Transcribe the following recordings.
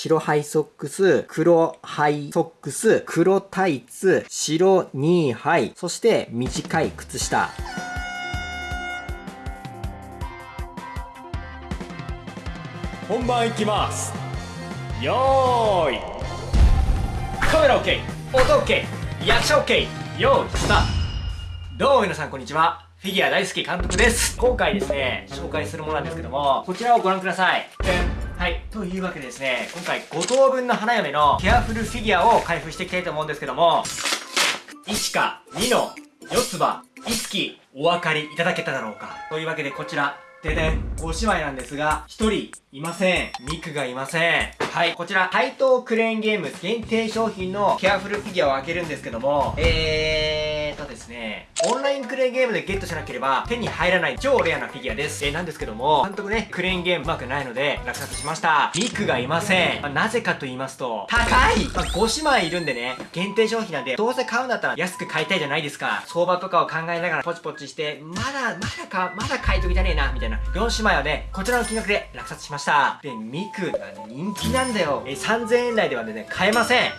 白ハイソックス、黒ハイソックス、黒タイツ、白ニーハイ、そして短い靴下。本番いきます。よーい。カメラ OK 音 OK 役者 OK よーいスタート。どうも皆さんこんにちは。フィギュア大好き監督です。今回ですね紹介するものなんですけどもこちらをご覧ください。はいというわけでですね今回5等分の花嫁のケアフルフィギュアを開封していきたいと思うんですけども1か2の4つ葉いつきお分かりいただけただろうかというわけでこちらでね、おしまいなんですが、1人いません。ミクがいません。はい、こちら、対等クレーンゲーム限定商品のケアフルフィギュアを開けるんですけども、えーですね、オンラインクレーンゲームでゲットしなければ手に入らない超レアなフィギュアです。えー、なんですけども、監督ね、クレーンゲームうまくないので落札しました。ミクがいません。まあ、なぜかと言いますと、高い、まあ、5姉妹いるんでね、限定商品なんで、どうせ買うんだったら安く買いたいじゃないですか。相場とかを考えながらポチポチして、まだ、まだか、まだ買いときじゃねえな、みたいな。4姉妹はね、こちらの金額で落札しました。で、ミクが人気なんだよ。えー、3000円台ではね、買えません。も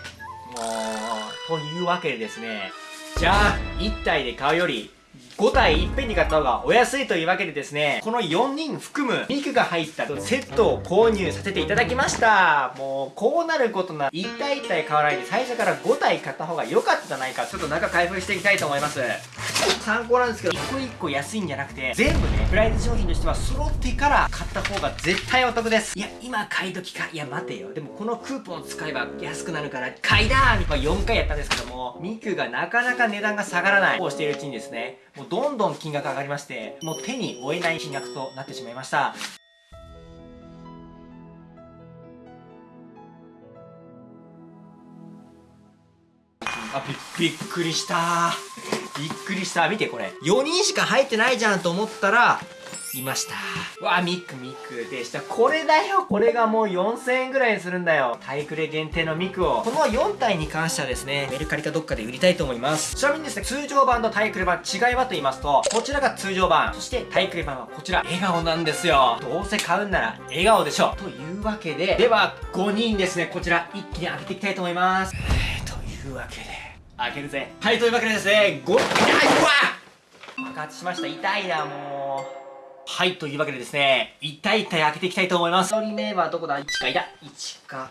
う、というわけでですね、じゃあ、1体で買うより、5体いっぺんに買った方がお安いというわけでですね、この4人含む肉が入ったセットを購入させていただきました。もう、こうなることなら、1体1体買わないで最初から5体買った方が良かったじゃないか。ちょっと中開封していきたいと思います。参考なんですけど、1個1個安いんじゃなくて、全部ね、プライズ商品としては揃ってから買った方が絶対お得です。いや、今買い時か。いや、待てよ。でもこのクーポン使えば安くなるから、買いだーまあ、4回やったんですけども、ミクがなかなか値段が下がらない。こうしているうちにですね、もうどんどん金額上がりまして、もう手に負えない金額となってしまいました。あ、び、びっくりした。びっくりした。見てこれ。4人しか入ってないじゃんと思ったら、いました。わあ、ミックミックでした。これだよこれがもう4000円ぐらいするんだよ。タイクレ限定のミクを。この4体に関してはですね、メルカリかどっかで売りたいと思います。ちなみにですね、通常版とタイクレ版違いはと言いますと、こちらが通常版、そしてタイクレ版はこちら、笑顔なんですよ。どうせ買うんなら笑顔でしょ。というわけで、では5人ですね、こちら一気に開けていきたいと思います。というわけで、開けるぜ。はい、というわけでですね、5、あ、うわ爆発しました。痛いな、もう。はい、というわけでですね、一体一体開けていきたいと思います。1人目はどこだ ?1 か、いた !1 か。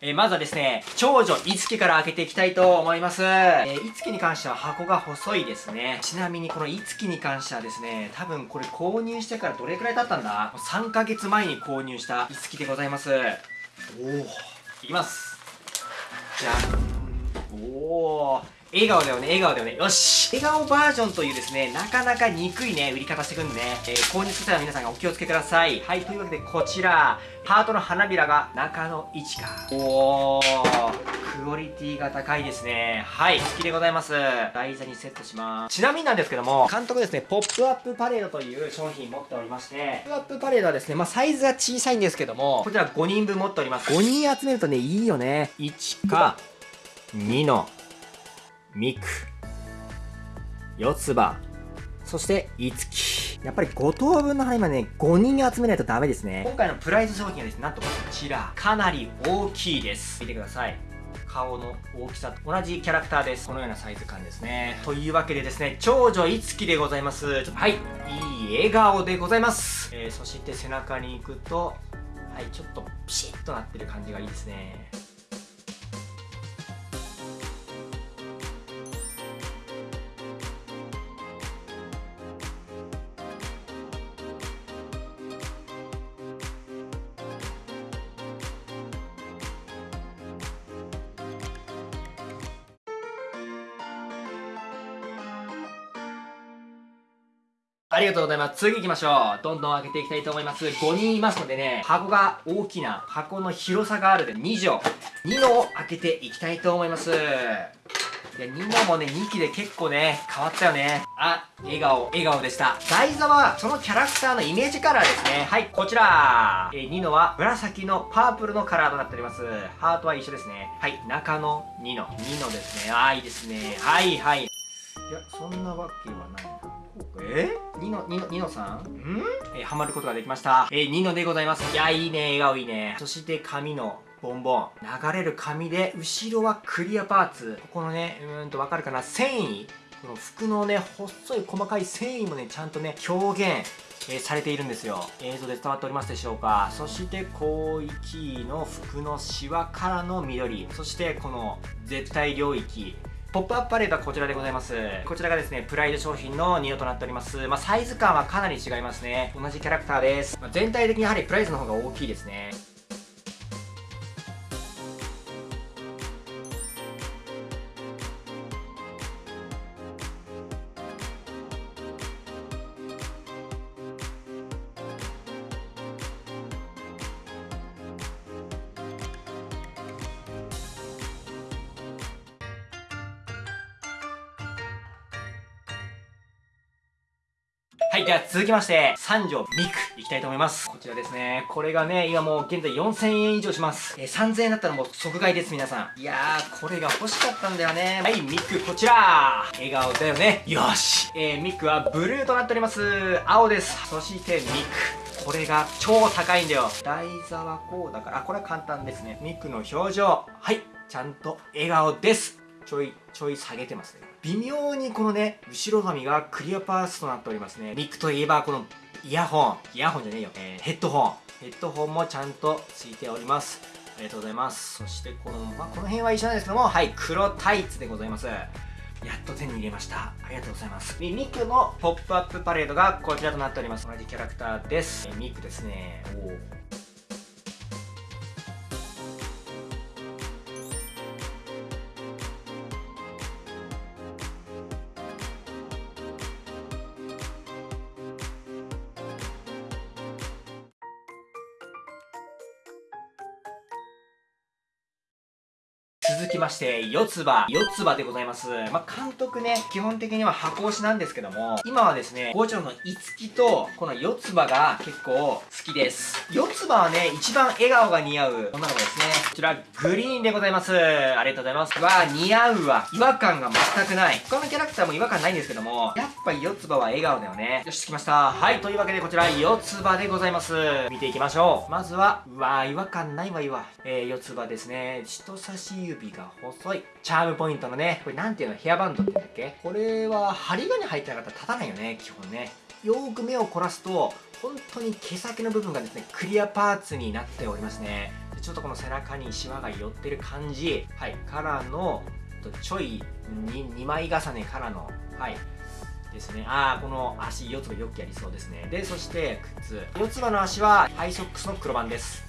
えー、まずはですね、長女、いつきから開けていきたいと思います。えー、いつきに関しては箱が細いですね。ちなみにこのいつきに関してはですね、多分これ購入してからどれくらい経ったんだ ?3 ヶ月前に購入したいつきでございます。おおいきます。じゃあ、おー。笑顔だよね、笑顔だよね。よし笑顔バージョンというですね、なかなか憎いね、売り方してくんでね、えー、購入する際は皆さんがお気をつけください。はい、というわけでこちら、ハートの花びらが中の位置か。おー、クオリティが高いですね。はい、好きでございます。台座にセットします。ちなみになんですけども、監督ですね、ポップアップパレードという商品持っておりまして、ポップアップパレードはですね、まあサイズは小さいんですけども、こちら5人分持っております。5人集めるとね、いいよね。1か、2の、ミク、四つ葉、そして、いつき。やっぱり5等分の花今ね、5人集めないとダメですね。今回のプライズ商品はですね、なんとこちら、かなり大きいです。見てください。顔の大きさと同じキャラクターです。このようなサイズ感ですね。というわけでですね、長女いつきでございます。はい、いい笑顔でございます。えー、そして背中に行くと、はい、ちょっとピシッとなってる感じがいいですね。ありがとうございます。次行きましょう。どんどん開けていきたいと思います。5人いますのでね、箱が大きな、箱の広さがあるで2畳。2のを開けていきたいと思います。いや、2のもね、2期で結構ね、変わったよね。あ、笑顔、笑顔でした。台座は、そのキャラクターのイメージカラーですね。はい、こちら。えー、ニノは、紫のパープルのカラーとなっております。ハートは一緒ですね。はい、中の2の。2のですね。あー、いいですね。はい、はい。いや、そんなわけはない。え？ニノ、ニノ、ニノさん？ん？えー、ハマることができました。えー、ニノでございます。いや、いいね、笑顔いいね。そして髪のボンボン。流れる紙で後ろはクリアパーツ。ここのねうーんとわかるかな？繊維。この服のね細い細かい繊維もねちゃんとね表現えー、されているんですよ。映像で伝わっておりますでしょうか？そして広域の服のシワからの緑。そしてこの絶対領域。ポップアップパレードはこちらでございます。こちらがですね、プライド商品のニオとなっております。まあ、サイズ感はかなり違いますね。同じキャラクターです。まあ、全体的にやはりプライズの方が大きいですね。はい、では続きまして、三条ミクいきたいと思います。こちらですね。これがね、今もう現在4000円以上します。えー、3000円だったらもう即買いです、皆さん。いやー、これが欲しかったんだよね。はい、ミクこちら笑顔だよね。よしえー、ミクはブルーとなっております。青です。そしてミク。これが超高いんだよ。台座はこうだから、あ、これは簡単ですね。ミクの表情。はい、ちゃんと笑顔です。ちょい、ちょい下げてますね。微妙にこのね、後ろ髪がクリアパースとなっておりますね。ミックといえばこのイヤホン。イヤホンじゃねえよ。えー、ヘッドホン。ヘッドホンもちゃんとついております。ありがとうございます。そしてこの、まあ、この辺は一緒なんですけども、はい、黒タイツでございます。やっと手に入れました。ありがとうございます。ミクのポップアップパレードがこちらとなっております。同じキャラクターです。ミクですね。お続きまして、四つ葉。四つ葉でございます。まあ、監督ね、基本的には箱推しなんですけども、今はですね、五条のいつきと、この四つ葉が結構好きです。四つ葉はね、一番笑顔が似合う女の子ですね。こちら、グリーンでございます。ありがとうございます。わあ、似合うわ。違和感が全くない。他のキャラクターも違和感ないんですけども、やっぱ四つ葉は笑顔だよね。よし、着きました。はい、というわけでこちら、四つ葉でございます。見ていきましょう。まずは、うわー、違和感ないわ、いわ。えー、四つ葉ですね。人差し指が細い。チャームポイントのね、これなんていうのヘアバンドって言うんだっけ？これは針金入ってなかったら立たないよね、基本ね。よーく目を凝らすと、本当に毛先の部分がですね、クリアパーツになっておりますね。ちょっとこの背中にシワが寄ってる感じ。はい、からの、ちょい 2, 2枚重ねからの、はい、ですね。ああ、この足、四つ葉よくやりそうですね。で、そして靴。四つ葉の足はハイソックスの黒番です。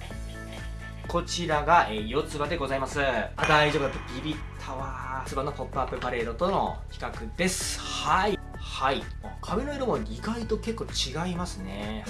こちらが、えー、四つ葉でございます。あ、大丈夫だったビビったわ。四つ葉のポップアップパレードとの比較です。はい。はい。壁の色も意外と結構違いますね。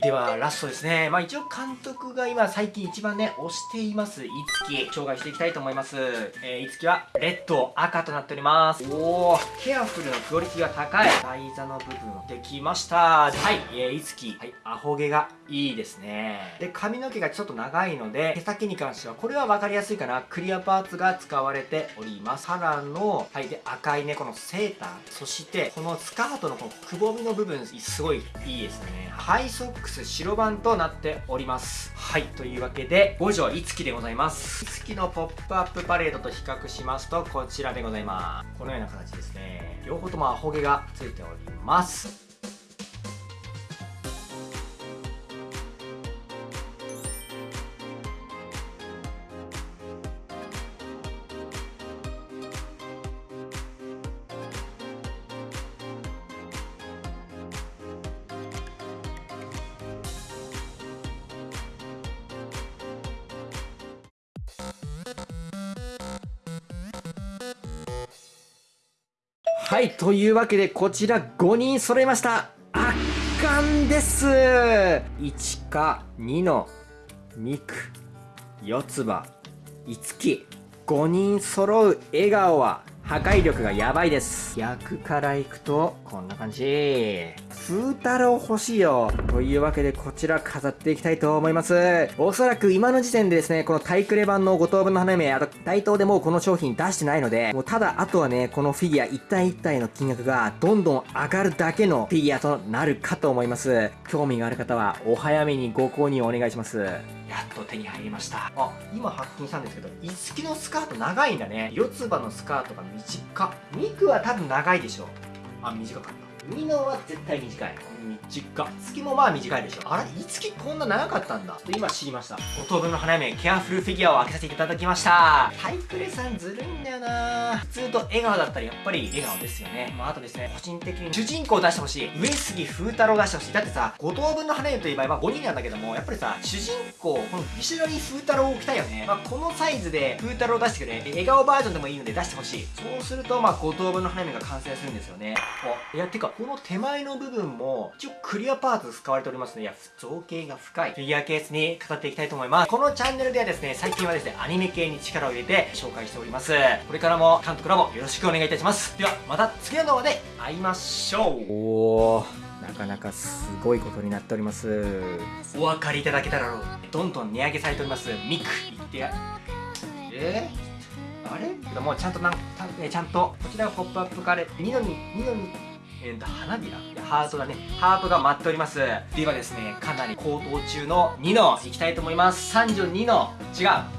では、ラストですね。まあ一応監督が今最近一番ね、推しています、いつき、紹介していきたいと思います。えー、いつきは、レッド、赤となっております。おー、ケアフルのクオリティが高い。台座の部分できました。はい、えー、いつき、はい、アホ毛がいいですね。で、髪の毛がちょっと長いので、毛先に関しては、これは分かりやすいかな。クリアパーツが使われております。からの、はい、で、赤いね、このセーター。そして、このスカートのこのくぼみの部分、すごいいいですね。ハイソック白番となっております。はい。というわけで五条いつきでございます。いつきのポップアップパレードと比較しますとこちらでございます。このような形ですね。両方ともアホ毛がついております。はい、というわけでこちら5人揃いました。圧巻です1か2の2区、四つ葉、五木、5人揃う笑顔は破壊力がやばいです。逆からいくと、こんな感じ。風太郎欲しいよ。というわけでこちら飾っていきたいと思います。おそらく今の時点でですねこのタイクレ版の5等分の花嫁あと大東でもうこの商品出してないのでもうただあとはねこのフィギュア一体一体の金額がどんどん上がるだけのフィギュアとなるかと思います。興味がある方はお早めにご購入お願いします。やっと手に入りました。あ今発見したんですけどいつきのスカート長いんだね。四つ葉のスカートが短っミクは多分長いでしょあ短かった。ミノは絶対短い短っ月もまあ短いでしょ。あれ？いつきこんな長かったんだ？今知りました。5等分の花嫁ケアフルフィギュアを開けさせていただきました。タイクレさんずるいんだよな。普通と笑顔だったらやっぱり笑顔ですよね。まああとですね個人的に主人公を出してほしい。上杉風太郎を出してほしい。だってさ5等分の花嫁という場合は5人なんだけどもやっぱりさ主人公このビシュラリー風太郎を置きたいよね、まあ、このサイズで風太郎を出してくれ。笑顔バージョンでもいいので出してほしい。そうするとまあ5等分の花嫁が完成するんですよね。あいやてかこの手前の部分も一応クリアパーツ使われておりますのでいや造形が深い。フィギュアケースに飾っていきたいと思います。このチャンネルではですね最近はですねアニメ系に力を入れて紹介しております。これからも監督ラボよろしくお願いいたします。ではまた次の動画で会いましょう。おーなかなかすごいことになっております。お分かりいただけたらろう。どんどん値上げされております。ミク言ってや。え？ー、あれ？でもちゃんとなんちゃんとこちらがポップアップカレー。ニノにニノにえーと、花びら？ハートだね。ハートが舞っております。ではですねかなり高騰中の2のいきたいと思います。32の違う。